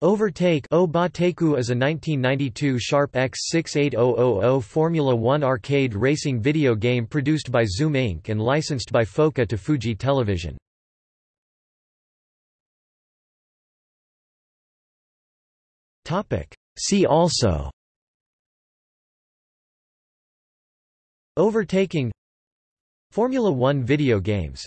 Overtake is a 1992 Sharp X68000 Formula One arcade racing video game produced by Zoom Inc. and licensed by FOCA to Fuji Television. See also Overtaking Formula One video games